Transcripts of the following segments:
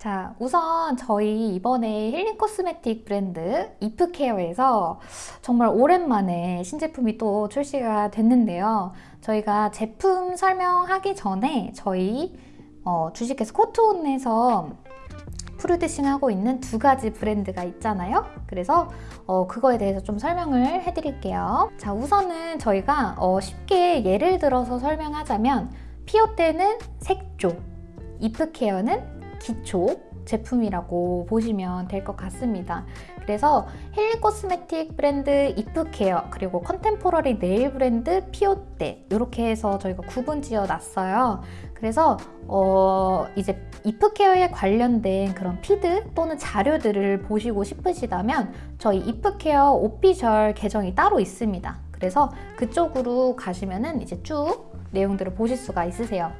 자, 우선 저희 이번에 힐링 코스메틱 브랜드 이프케어에서 정말 오랜만에 신제품이 또 출시가 됐는데요. 저희가 제품 설명하기 전에 저희 어, 주식회사 코트온에서 프루드싱하고 있는 두 가지 브랜드가 있잖아요. 그래서 어, 그거에 대해서 좀 설명을 해드릴게요. 자, 우선은 저희가 어, 쉽게 예를 들어서 설명하자면 피오떼는 색조, 이프케어는 기초 제품이라고 보시면 될 것 같습니다. 그래서 healing cosmetic 브랜드 이프케어 그리고 contemporary nail 브랜드 피오떼 이렇게 해서 저희가 구분 지어 놨어요. 그래서 어 이제 이프케어에 관련된 그런 feed 또는 자료들을 보시고 싶으시다면 저희 이프케어 official 계정이 따로 있습니다. 그래서 그쪽으로 가시면은 이제 쭉 내용들을 보실 수가 있으세요.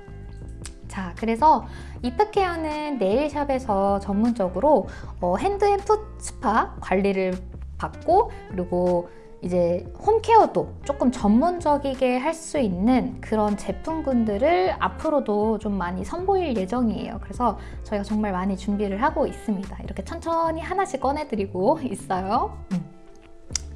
자, 그래서 이프케어는 네일샵에서 전문적으로 어, hand and foot spa 관리를 받고 그리고 이제 home care도 조금 전문적이게 할 수 있는 그런 제품군들을 앞으로도 좀 많이 선보일 예정이에요. 그래서 저희가 정말 많이 준비를 하고 있습니다. 이렇게 천천히 하나씩 꺼내드리고 있어요. 음.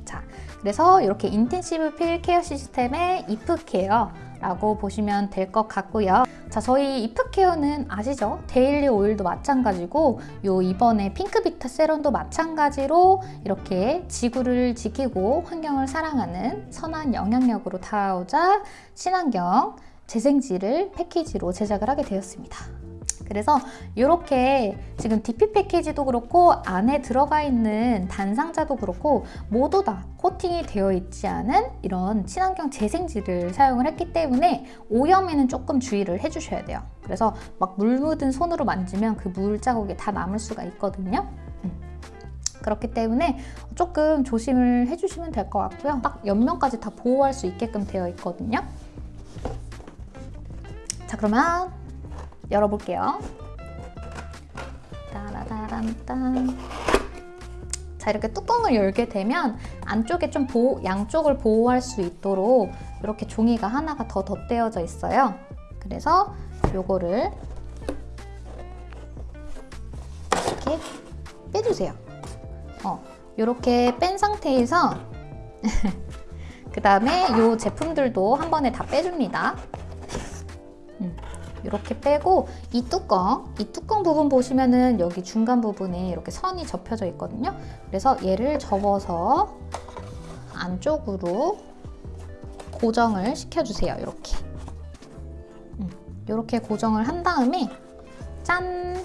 자, 그래서 이렇게 intensive peel care system의 이프 케어 라고 보시면 될 것 같고요. 자, 저희 이프케어는 아시죠? 데일리 오일도 마찬가지고 요 이번에 핑크비타 세럼도 마찬가지로 이렇게 지구를 지키고 환경을 사랑하는 선한 영향력으로 다가가고자 친환경 재생지를 패키지로 제작을 하게 되었습니다. 그래서 이렇게 지금 DP 패키지도 그렇고 안에 들어가 있는 단상자도 그렇고 모두 다 코팅이 되어 있지 않은 이런 친환경 재생지를 사용을 했기 때문에 오염에는 조금 주의를 해주셔야 돼요. 그래서 막 물 묻은 손으로 만지면 그 물 자국이 다 남을 수가 있거든요. 음. 그렇기 때문에 조금 조심을 해주시면 될 것 같고요. 딱 옆면까지 다 보호할 수 있게끔 되어 있거든요. 자 그러면 열어볼게요. 따라다란딴 자 이렇게 뚜껑을 열게 되면 안쪽에 좀 보호, 양쪽을 보호할 수 있도록 이렇게 종이가 하나가 더 덧대어져 있어요. 그래서 요거를 이렇게 빼주세요. 어, 이렇게 뺀 상태에서 그 다음에 이 제품들도 한 번에 다 빼줍니다. 이렇게 빼고 이 뚜껑, 이 뚜껑 부분 보시면은 여기 중간 부분에 이렇게 선이 접혀져 있거든요. 그래서 얘를 접어서 안쪽으로 고정을 시켜주세요. 이렇게. 이렇게 음, 고정을 한 다음에 짠!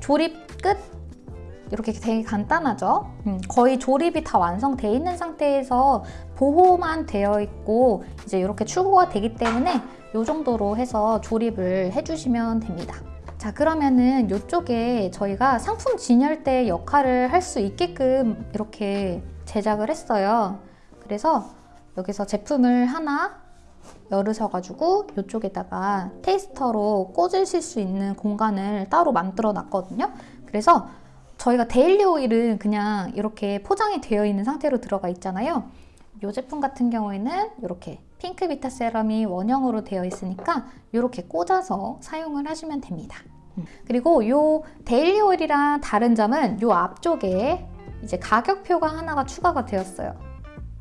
조립 끝! 이렇게 되게 간단하죠? 음, 거의 조립이 다 완성되어 있는 상태에서 보호만 되어 있고 이제 이렇게 출고가 되기 때문에 이 정도로 해서 조립을 해주시면 됩니다. 자 그러면은 이쪽에 저희가 상품 진열대 역할을 할 수 있게끔 이렇게 제작을 했어요. 그래서 여기서 제품을 하나 열으셔가지고 이쪽에다가 tester로 꽂으실 수 있는 공간을 따로 만들어 놨거든요. 그래서 저희가 데일리 오일은 그냥 이렇게 포장이 되어 있는 상태로 들어가 있잖아요. 이 제품 같은 경우에는 이렇게 핑크 비타 세럼이 원형으로 되어 있으니까 이렇게 꽂아서 사용을 하시면 됩니다. 음. 그리고 이 데일리 오일이랑 다른 점은 이 앞쪽에 이제 가격표가 하나가 추가가 되었어요.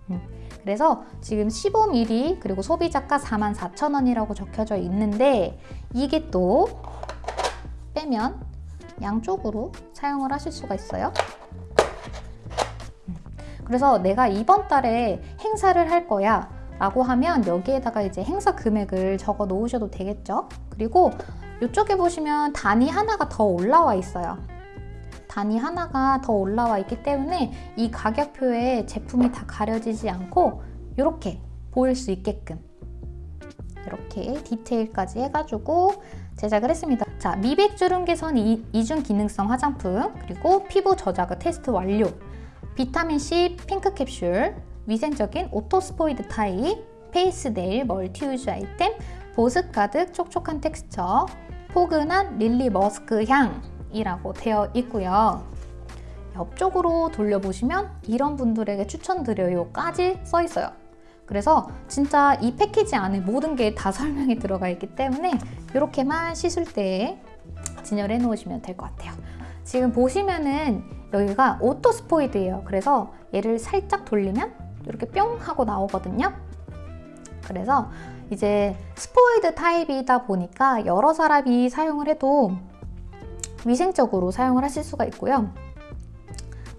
음. 그래서 지금 15ml 그리고 소비자가 44,000원이라고 적혀져 있는데 이게 또 빼면 양쪽으로 사용을 하실 수가 있어요. 음. 그래서 내가 이번 달에 행사를 할 거야 라고 하면 여기에다가 이제 행사 금액을 적어 놓으셔도 되겠죠 그리고 이쪽에 보시면 단위 하나가 더 올라와 있어요 단이 하나가 더 올라와 있기 때문에 이 가격표에 제품이 다 가려지지 않고 이렇게 보일 수 있게끔 이렇게 디테일까지 해가지고 제작을 했습니다. 자, 미백 주름 개선 이중 기능성 화장품 그리고 피부 저자극 테스트 완료 비타민C 핑크 캡슐 위생적인 auto 스포이드 타입, face nail multi-use 아이템, 보습 가득 촉촉한 텍스처, 포근한 lily musk 향이라고 되어 있고요. 옆쪽으로 돌려보시면 이런 분들에게 추천드려요까지 써 있어요. 그래서 진짜 이 패키지 안에 모든 게 다 설명이 들어가 있기 때문에 이렇게만 씻을 때 진열해 놓으시면 될 것 같아요. 지금 보시면은 여기가 auto 스포이드예요. 그래서 얘를 살짝 돌리면 이렇게 뿅 하고 나오거든요. 그래서 이제 스포이드 타입이다 보니까 여러 사람이 사용을 해도 위생적으로 사용을 하실 수가 있고요.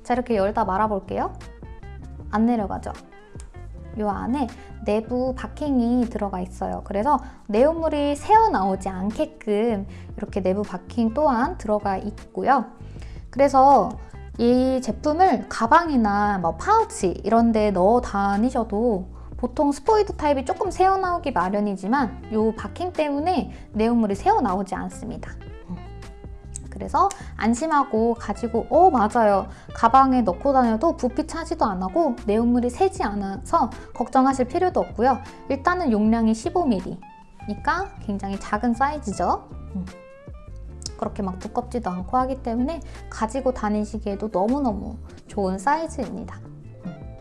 자 이렇게 열다 말아 볼게요. 안 내려가죠? 이 안에 내부 바킹이 들어가 있어요. 그래서 내용물이 새어나오지 않게끔 이렇게 내부 바킹 또한 들어가 있고요. 그래서 이 제품을 가방이나 뭐 파우치 이런 데 넣어 다니셔도 보통 스포이드 타입이 조금 새어나오기 마련이지만 이 바킹 때문에 내용물이 새어나오지 않습니다. 그래서 안심하고 가지고 어 맞아요 가방에 넣고 다녀도 부피 차지도 안 하고 내용물이 새지 않아서 걱정하실 필요도 없고요 일단은 용량이 15ml니까 굉장히 작은 사이즈죠 음. 그렇게 막 두껍지도 않고 하기 때문에 가지고 다니시기에도 너무너무 좋은 사이즈입니다 음.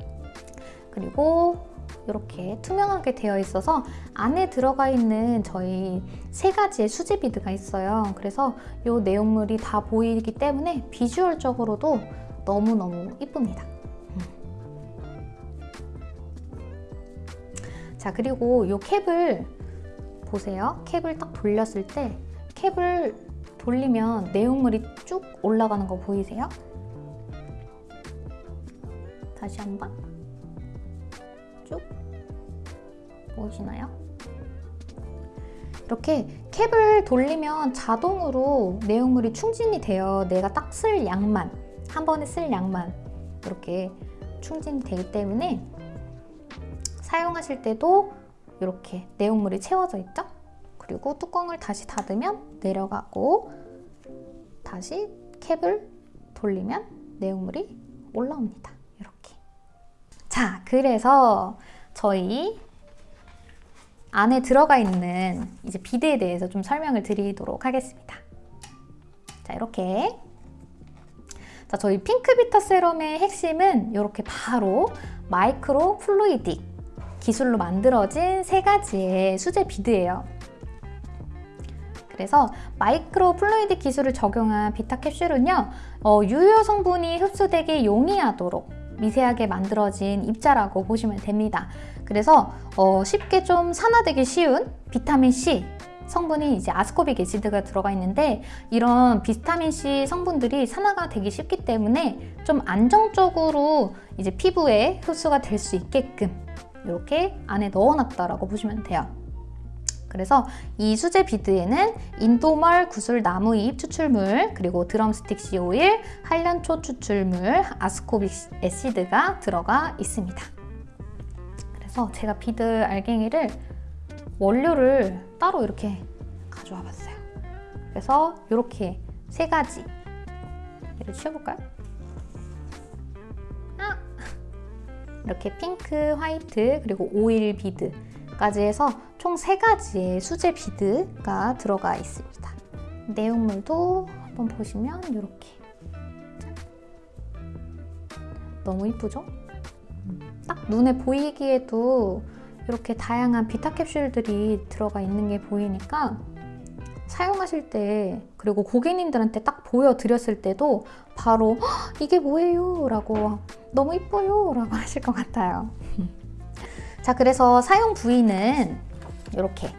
그리고 이렇게 투명하게 되어 있어서 안에 들어가 있는 저희 세 가지의 수제 비드가 있어요. 그래서 이 내용물이 다 보이기 때문에 비주얼적으로도 너무너무 이쁩니다. 자 그리고 이 캡을 보세요. 캡을 딱 돌렸을 때 캡을 돌리면 내용물이 쭉 올라가는 거 보이세요? 다시 한번 쭉 보이시나요? 이렇게 캡을 돌리면 자동으로 내용물이 충진이 돼요. 내가 딱 쓸 양만, 한 번에 쓸 양만 이렇게 충진이 되기 때문에 사용하실 때도 이렇게 내용물이 채워져 있죠? 그리고 뚜껑을 다시 닫으면 내려가고 다시 캡을 돌리면 내용물이 올라옵니다. 이렇게. 자, 그래서 저희 안에 들어가 있는 이제 비드에 대해서 좀 설명을 드리도록 하겠습니다. 자, 이렇게 자, 저희 핑크비터 세럼의 핵심은 이렇게 바로 마이크로 플루이딕 기술로 만들어진 세 가지의 수제 bead예요. 그래서 microfluid 기술을 적용한 vita 캡슐은요 어, 유효 성분이 흡수되기 용이하도록 미세하게 만들어진 입자라고 보시면 됩니다. 그래서 어, 쉽게 좀 산화되기 쉬운 비타민C 성분이 이제 ascorbic acid가 들어가 있는데 이런 비타민C 성분들이 산화가 되기 쉽기 때문에 좀 안정적으로 이제 피부에 흡수가 될 수 있게끔 이렇게 안에 넣어놨다라고 보시면 돼요. 그래서 이 수제 bead에는 인도멀구슬나무잎 추출물, 그리고 드럼스틱 씨 오일, 한련초 추출물, ascorbic acid가 들어가 있습니다. 그래서 제가 bead 알갱이를 원료를 따로 이렇게 가져와 봤어요. 그래서 이렇게 세 가지 얘를 치워볼까요? 아! 이렇게 핑크, 화이트, 그리고 오일 bead까지 해서 총 세가지의 수제 bead가 들어가 있습니다. 내용물도 한번 보시면 이렇게 너무 이쁘죠? 딱 눈에 보이기에도 이렇게 다양한 vita 캡슐들이 들어가 있는 게 보이니까 사용하실 때 그리고 고객님들한테 딱 보여드렸을 때도 바로 이게 뭐예요? 라고 너무 이뻐요? 라고 하실 것 같아요. 자 그래서 사용 부위는 이렇게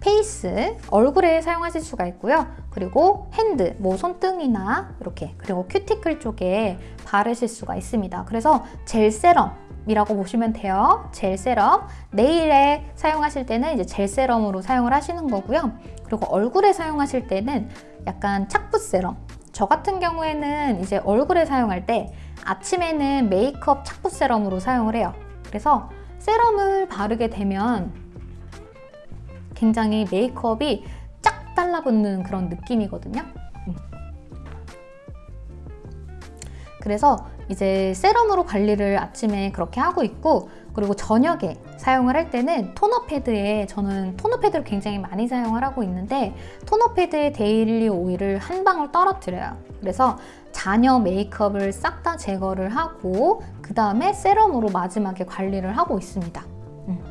face, 얼굴에 사용하실 수가 있고요. 그리고 hand, 뭐 손등이나 이렇게 그리고 큐티클 쪽에 바르실 수가 있습니다. 그래서 젤 세럼 이라고 보시면 돼요. 젤 세럼. 네일에 사용하실 때는 이제 젤 세럼으로 사용을 하시는 거고요. 그리고 얼굴에 사용하실 때는 약간 착붙 세럼. 저 같은 경우에는 이제 얼굴에 사용할 때 아침에는 메이크업 착붙 세럼으로 사용을 해요. 그래서 세럼을 바르게 되면 굉장히 메이크업이 쫙 달라붙는 그런 느낌이거든요. 음. 그래서 이제 세럼으로 관리를 아침에 그렇게 하고 있고 그리고 저녁에 사용을 할 때는 토너 패드에 저는 토너 패드를 굉장히 많이 사용을 하고 있는데 토너 패드에 daily 오일을 한 방울 떨어뜨려요. 그래서 잔여 메이크업을 싹 다 제거를 하고 그 다음에 세럼으로 마지막에 관리를 하고 있습니다. 음.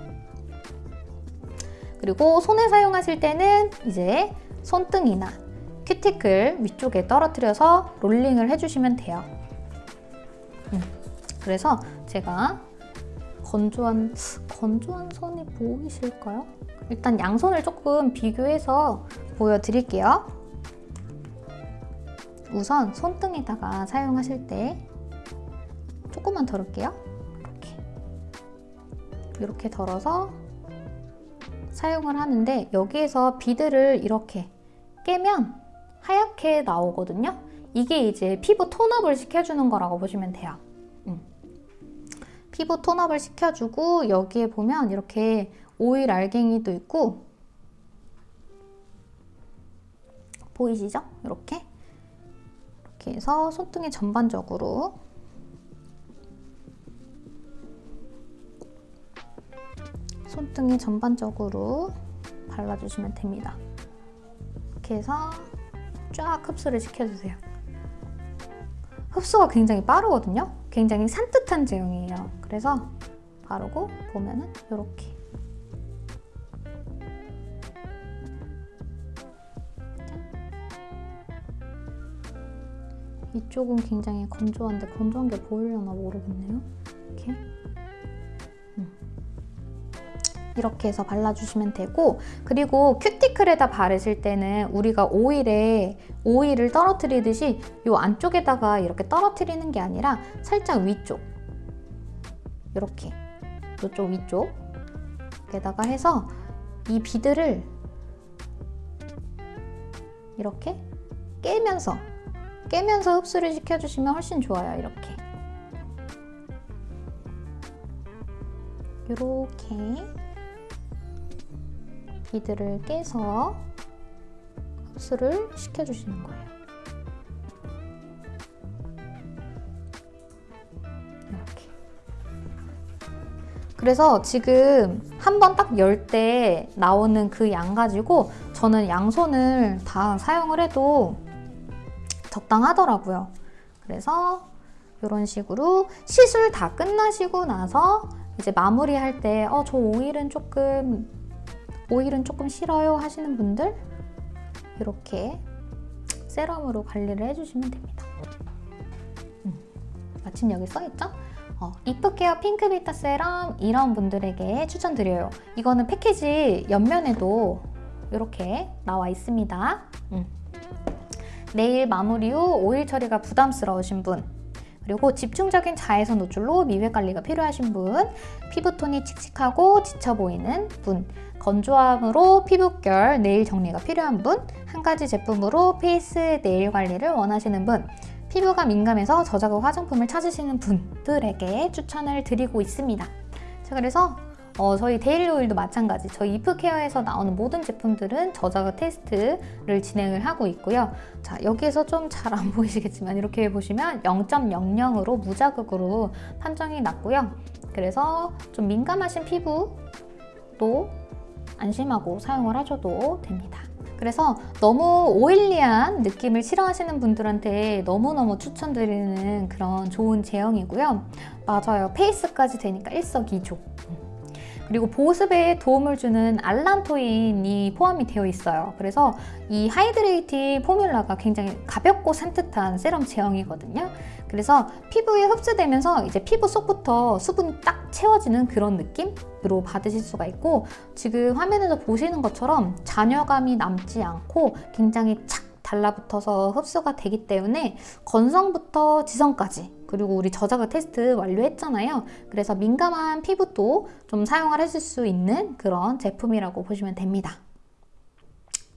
그리고 손에 사용하실 때는 이제 손등이나 큐티클 위쪽에 떨어뜨려서 롤링을 해주시면 돼요. 음, 그래서 제가 건조한 건조한 선이 보이실까요? 일단 양손을 조금 비교해서 보여드릴게요. 우선 손등에다가 사용하실 때 조금만 덜을게요. 이렇게 이렇게 덜어서 사용을 하는데 여기에서 비드를 이렇게 깨면 하얗게 나오거든요. 이게 이제 피부 톤업을 시켜주는 거라고 보시면 돼요. 음. 피부 톤업을 시켜주고 여기에 보면 이렇게 오일 알갱이도 있고 보이시죠? 이렇게 이렇게 해서 손등에 전반적으로 손등에 전반적으로 발라주시면 됩니다. 이렇게 해서 쫙 흡수를 시켜주세요. 흡수가 굉장히 빠르거든요. 굉장히 산뜻한 제형이에요. 그래서 바르고 보면은 이렇게 이쪽은 굉장히 건조한데 건조한 게 보이려나 모르겠네요. 이렇게 해서 발라주시면 되고 그리고 큐티클에다 바르실 때는 우리가 오일에 오일을 떨어뜨리듯이 이 안쪽에다가 이렇게 떨어뜨리는 게 아니라 살짝 위쪽 이렇게 이쪽 위쪽에다가 해서 이 비드를 이렇게 깨면서 깨면서 흡수를 시켜주시면 훨씬 좋아요. 이렇게 이렇게 비드를 깨서 흡수를 시켜주시는 거예요. 이렇게. 그래서 지금 한 번 딱 열 때 나오는 그 양 가지고 저는 양손을 다 사용을 해도 적당하더라고요. 그래서 이런 식으로 시술 다 끝나시고 나서 이제 마무리할 때 어, 저 오일은 조금 오일은 조금 싫어요 하시는 분들 이렇게 세럼으로 관리를 해주시면 됩니다. 음, 마침 여기 써있죠? 어, 이프케어 핑크비타 세럼 이런 분들에게 추천드려요. 이거는 패키지 옆면에도 이렇게 나와 있습니다. 음. 네일 마무리 후 오일 처리가 부담스러우신 분 그리고 집중적인 자외선 노출로 미백 관리가 필요하신 분 피부톤이 칙칙하고 지쳐 보이는 분 건조함으로 피부결, 네일 정리가 필요한 분 한 가지 제품으로 face 네일 관리를 원하시는 분 피부가 민감해서 저자극 화장품을 찾으시는 분들에게 추천을 드리고 있습니다. 자, 그래서 어, 저희 daily 오일도 마찬가지. 저희 이프케어에서 나오는 모든 제품들은 저자극 테스트를 진행을 하고 있고요. 자 여기에서 좀 잘 안 보이시겠지만 이렇게 보시면 0.00으로 무자극으로 판정이 났고요. 그래서 좀 민감하신 피부도 안심하고 사용을 하셔도 됩니다. 그래서 너무 오일리한 느낌을 싫어하시는 분들한테 너무너무 추천드리는 그런 좋은 제형이고요. 맞아요. 페이스까지 되니까 일석이조 그리고 보습에 도움을 주는 알란토인이 포함이 되어 있어요. 그래서 이 hydrating formula가 굉장히 가볍고 산뜻한 세럼 제형이거든요. 그래서 피부에 흡수되면서 이제 피부 속부터 수분이 딱 채워지는 그런 느낌으로 받으실 수가 있고 지금 화면에서 보시는 것처럼 잔여감이 남지 않고 굉장히 착 달라붙어서 흡수가 되기 때문에 건성부터 지성까지 그리고 우리 저자극 테스트 완료했잖아요. 그래서 민감한 피부도 좀 사용을 하실 수 있는 그런 제품이라고 보시면 됩니다.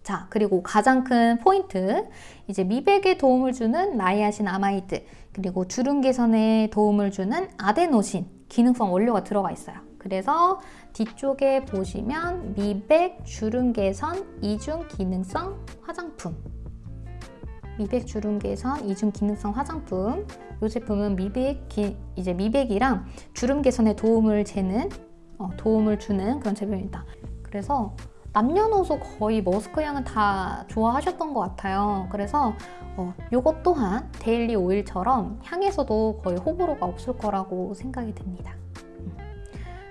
자, 그리고 가장 큰 포인트 이제 미백에 도움을 주는 niacinamide 그리고 주름 개선에 도움을 주는 아데노신 기능성 원료가 들어가 있어요. 그래서 뒤쪽에 보시면 미백, 주름 개선, 이중 기능성 화장품 미백 주름 개선 이중 기능성 화장품 이 제품은 미백 기, 이제 미백이랑 주름 개선에 도움을 재는 어, 도움을 주는 그런 제품입니다. 그래서 남녀노소 거의 머스크 향은 다 좋아하셨던 것 같아요. 그래서 어, 이것 또한 daily 오일처럼 향에서도 거의 호불호가 없을 거라고 생각이 듭니다.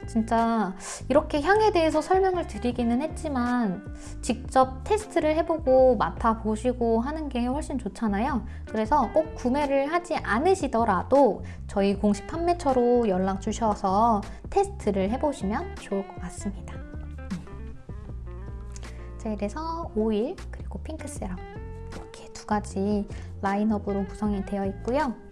음. 진짜 이렇게 향에 대해서 설명을 드리기는 했지만 직접 테스트를 해보고 맡아보시고 하는 게 훨씬 좋잖아요. 그래서 꼭 구매를 하지 않으시더라도 저희 공식 판매처로 연락 주셔서 테스트를 해보시면 좋을 것 같습니다. 자, 이래서 오일 그리고 핑크 세럼 이렇게 두 가지 라인업으로 구성이 되어 있고요.